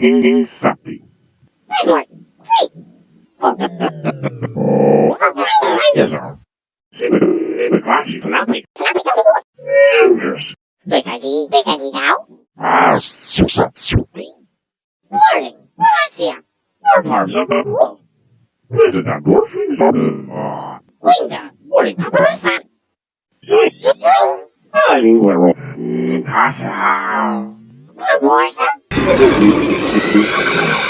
Hinging something. Gì cáo. Ah, Warning, Valencia, our the world. Listen, that morphings on the, uh, Winga, warning Paparazan. I mean, we're all, casa. Barbosa, よかったな。